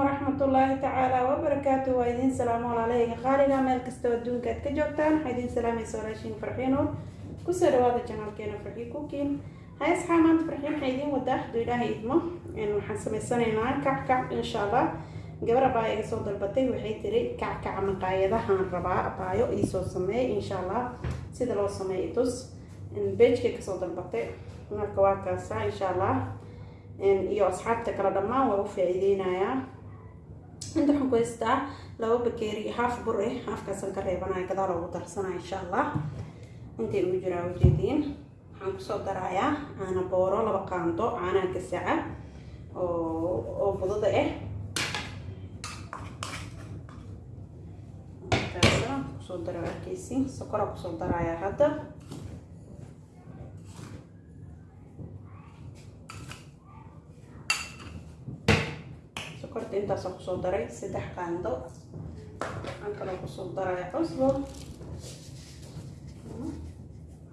waraxmatullaahi tacaala wabarakaatu waa idiin salaamo walaalahayga qaaliga meel kastoo adduunka aad ka joogtaan waxaa idiin salaamaysa walaashiin farxiinood ku soo dhawaada janaalkeena farxi kukiin hay asxaa maanta farxiin waxaa idiin wadaa hadduu ilaahay idmo waxaan samaysanaynaa kackac insha allah gabar abaayo iga soo dalbatay waxay tiri kackaca maqaayadahaan rabaa abaayo iisoo sameey insha allah sida loo sameeyo tus beejkay ka soo dalbatay. Marka waa kaasa insha allah iyo asxaabta kale dhammaan waa u faa-iideynayaa inta waxaan ku haystaa laba bakeeri haaf bur eh haafkaasaan ka reebanaya gadaal ugu darsanaya insha allah intay ugu jiraa ujeediin waxaan ku soo darayaa caana booro laba qaando caanaha gasaca oo oo budada ah markaasa ku soo dara arkeysi sokora ku soo darayaa hadda sokorta intaasoo ku soo daray saddex qaando waxaan kaloo ku soo daraya cusbo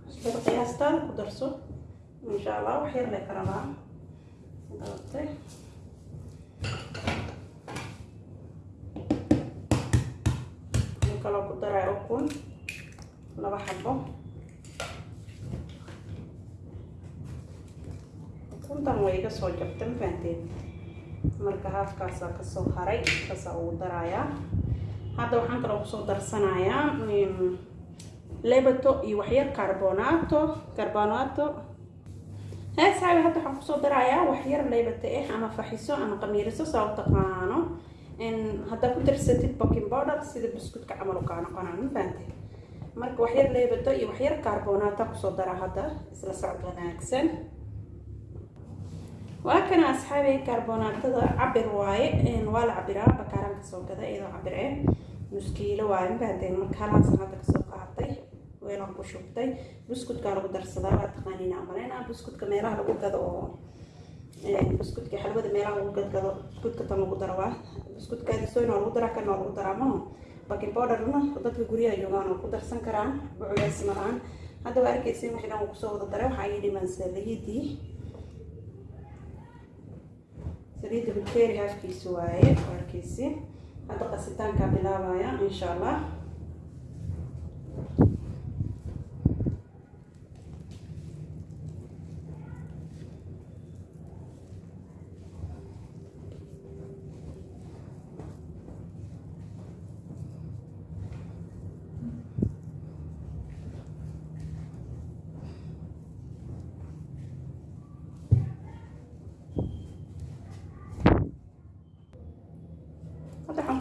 cusbada qiyaastaada ku darso insha allah wax yar le ka rabaa dabatay waxaan kaloo ku daraya ukun laba xabo ukuntan way iga soo jabta ma fahanteed marka haafkaasaa ka soo haray kaasaa ugu darayaa hadda waxaan kaloo ku soo darsanayaa lebato iyo waxyar carbonato hee saabi hadda waxaan ku soo darayaa waxyar lebato ah ama faxiso ama qamiiriso saa u taqaano. Haddaa ku darsatid baking powder sida biskutka camal kaa noqonaa ma marka waxyar lebato iyo waxyar carbonato ku soo daraa hadda isla socod wanaagsan waa kana asxaabi carbonaatada cabir waaye waa la cabiraa bakaaraan ka soo gada iyadoo cabir eh. Nuskiilo waaye mafahanteen marka halaasan hadda ka soo qaatay weelaan ku shubtay. Buskudkaa lagu darsadaa waa taqaaniina amaleyna buskudka meelaha lagu gado oo buskudka xalwada meelaha lagu gadgado buskudka tan lagu daro waa. Buskudkaadisoyn waa lagu daraa kan waa lagu daraa maho baking powderna dadka guryaha joogaan oo ku darsan karaan buculays maraan. Hadda waa arkeysin wixii dhan ku soo wada daray waxaa ii dhiman saliidii saliidda bukeri haafkiisa waaye arkeysi hadda qasitaankaa bilaabaya insha allah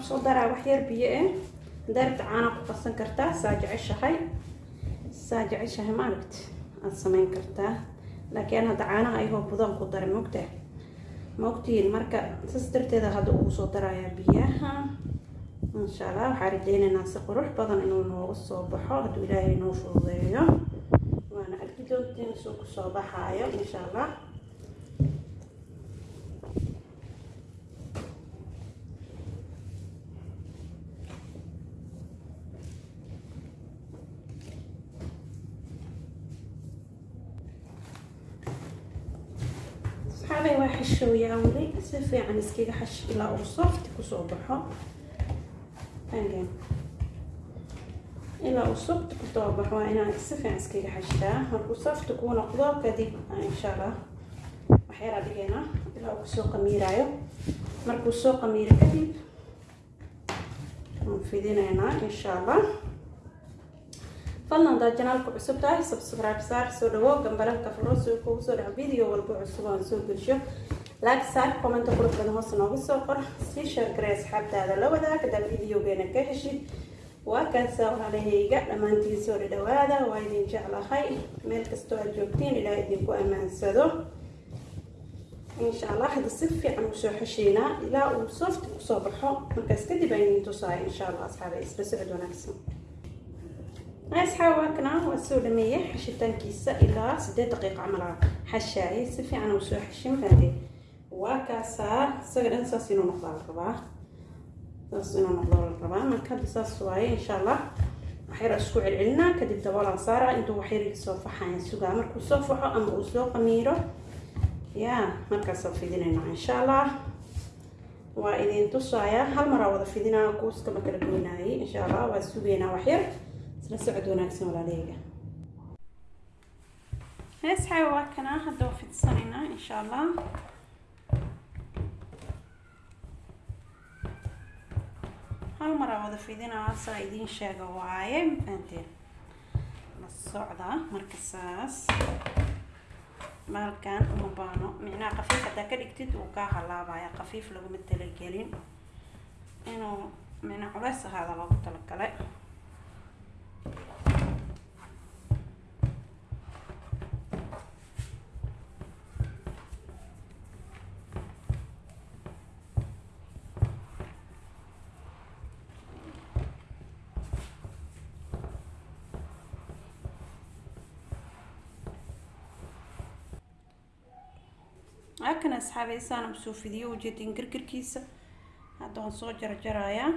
ku soo daraa waxyar biyo ah daarta caana ku qasan kartaa saa jeceshahay. Saa jeceshahay maaragti. Aada sameyn kartaa laakiin hadda caanaha ayagoo budan ku daray mogta maogtihiin marka saas darteeda hadda ugu soo darayaa biyaha. Insha allah waxaa rajeynaynaa si qurux badan inuu nooga soo baxo. Hadduu ilaahay noo fududeeyo waana arki doontiin suu ku soo baxaayo insha allah saxaabay waa xashooyaa weli si fiican iskaga xash ilaa uu softi ku soo baxo. Ilaa uu softi ku soo baxo waa inaan si fiican iskaga xashtaa. Markuu softi kuu noqdo kadib insha allah waxyaraa dhigeena ilaa uu ku soo qamiiraayo markuu soo qamiiro kadib waan fidinaynaa insha allah fadlan haddaad janaalku cusub tahay subscribe saar soo dhawo gambalalka furo soo kugu soo dhaco video walba cusub aan soo gelsho commenta qurux badan hoos nooga soo qor sii share garee asxaabtaada la wadaag haddaad videogeena ka heshid waa kaasa walaalahayga dhammaantiin soo dhadhawaada waa idin jeclahay meel kastoo aad joogtiin ilaa idinku ammaansado insha allah hadda si fiican u soo xesheynaa ilaa uu soft ku soo baxo markaas kadib aan idin tusaaya insha allah asxaabay isla socod wanaagsan asxaab waakana waa soo dhameeyay xashitaankiisa ilaa sideed daqiiqa camal xashaayay si fiican uu soo xeshin faade waa kaasaa isaga dhan saas inuu noqdaa la rabaa saas inuu noqdaa la rabaa marka hadda saas waaye insha allah waxyar isku celcelinaa kadib daboolaan saaraa intuu waxyar soo faxayan sugaa markuu soo faxo ama uu soo qamiiro ya markaasaan fidinaynaa insha allah waa idin tusayaa hal maraa wada fidinaa kuuska ma kala goynaayay insha allah waa sugeynaa waxyar isla socod wanaagsan walaaleyga heesxaa waa kanaa hadda waa fidsanaynaa insha allah hal maraa wada fidinaa saa idiin sheega waaye mafahanteen la socda marka saas maalkan uma baano micnaha qafiif haddaa ka dhigtid wuu kaa halaabaya qafiif laguma talagelin inuu micnaa culeys ahaada loogu talagalay halkan asxaabey saana u soo fidiyo ujeedin gargarkiisa hadda waan soo jarjarayaa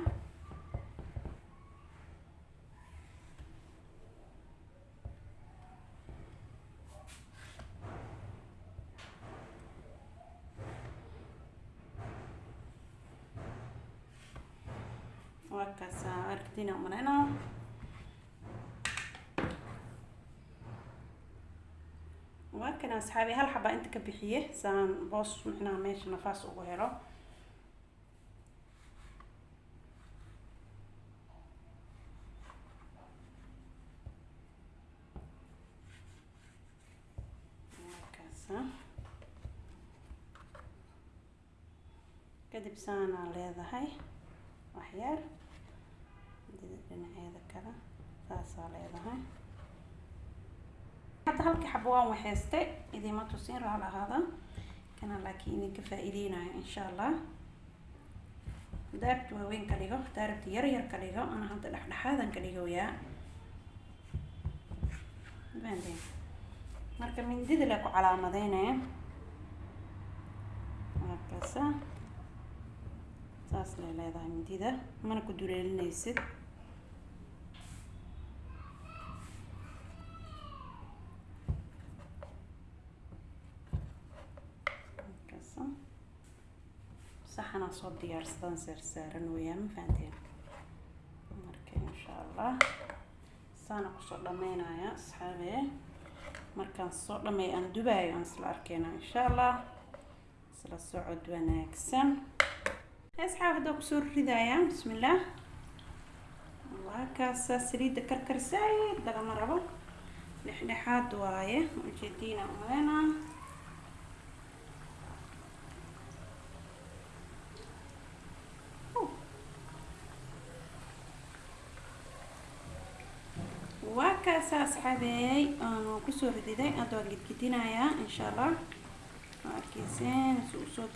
waa kaasa arkdina umaleynaa waa kan asxaabi hal xabaa inta ka bixiye saan boos micnaha meesha nafaas ugu helo. Kadib saanaa leedahay waxyaar dhinaceeda kale saasaa leedahay hadda halkii xabo waan waxaystay idima tusin raal ahaada kana laakiin idinka faa-iideynayo insha allah. Daarabti waaweyn ka dhigo daarabti yar yar ka dhigo ana hadda dhexdhexaadan ka dhigoyaa marka mindida la ku calaamadeynaya markaasa saas lay leedahay mindida mana ku duleelinaysid saxanaa soo diyaarsadan saarsaaran weeyaan ma fahanteen marka insha allah saana ku soo dhameynaya asxaabe markaan soo dhameey aan dubaayo aan isla arkeyna insha allah isla socod wanaagsan asxaab haddaa ku soo ridaya bismillaah waa kaasa saliidda karkar saaid lagama rabo dhexdhexaad waaye ujeediina umaleyna waa kaasa asxaabeey aanu ku soo rididay hadda waan gedgedinayaa insha allah. Waa arkeyseen si uu soo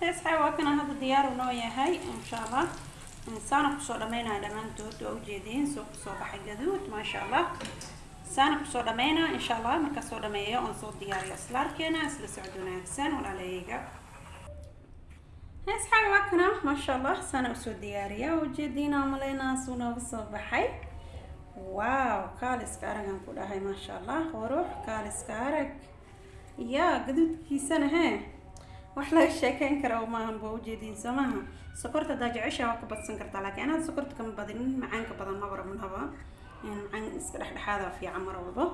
gaduudtay asxaab waa kana hadda diyaaru noo yahay insha allah saana ku soo dhameynaya dhammaantood waa ujeediin soo ku soo baxay gaduud maasha allah saana ku soo dhameynaa insha allah markaa soo dhameeyo oon soo diyaariyo isla arkeena isla socod wanaagsan walaalahayga asxaab waa kana maasha allah saana u soo diyaariya ujeediina maleynaa suu nooga soo baxay. Waaw kaaliska aragan ku dhahay maasha allah qurux kaaliska arag. Yaa gaduudkiisana hee wax laga sheekeyn kara maahan ba ujeediin soo maaha? Sokorta hadaa jeceshaa waa ka badsan kartaa laakiin anaad sokorta kama badinin macaanka badan maba rabnaba macaan iska dhexdhexaada fiican mar walba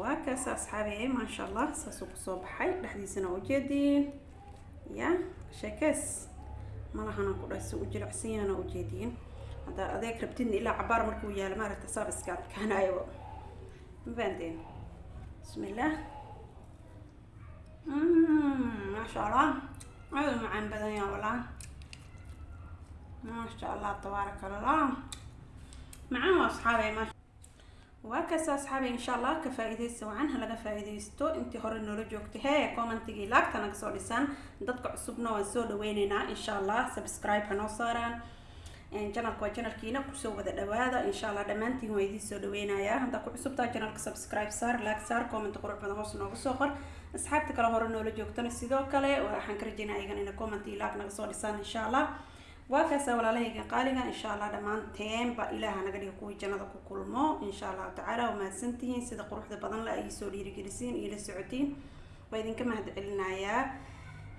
waa kaas asxaabi maasha allah saasuu ku soo baxay. Dhexdiisana ujeediin ya sheekees. Malahana ku dhahay si u jilicsan yahana ujeediin haddaa adeeg rabtidna ilaa cabaar markuu yaalo maaragta saab iska adkaanayo mafahanteen bismillaah maasha allah aada u macaan badan yaa walaa maasha allah tabaaraka allah macaan waa asxaabay maasha waa kaasa asxaabay insha allah ka faa-iideysta wacan ha laga faa-iideysto. Intii hore noola joogtay hee commentigii laagta naga soo dhisaan dadka cusubna waan soo dhaweyneynaa insha allah subscribe ha noo saaraan. Janalka waa janalkiina ku soo wada dhawaada. Insha allah dhammaantiin waa idiin soo dhaweynayaa haddaa ku cusubtaa janalka subscribe saar laag saar comment qurux badan hoos nooga soo qor asxaabta kale hore noola joogtana sidoo kale waxaan ka rajeynaa iyagan ina comment iyo naga soo dhisaan insha allah waa kaasa walaalahayga qaaliga insha allah dhammaanteenba ilaaha naga dhiga kuwii jannada ku kulmo insha allahu tacaala. Waa mahadsantihiin sida quruxda badan la ay soo dhiirigelisiin iyo la socotiin. Waa idinka mahad celinayaa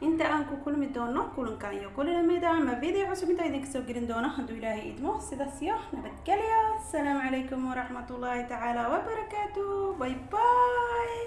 inta aan ku kulmi doono kulankan iyo kuli la mid ah ama video cusub intaa idinka soo gelin doono hadduu ilaahay idmo sidaas iyo nabadgelyo asalaamu calaykum waraxmatullaahi tacaala wabarakaatu bye bye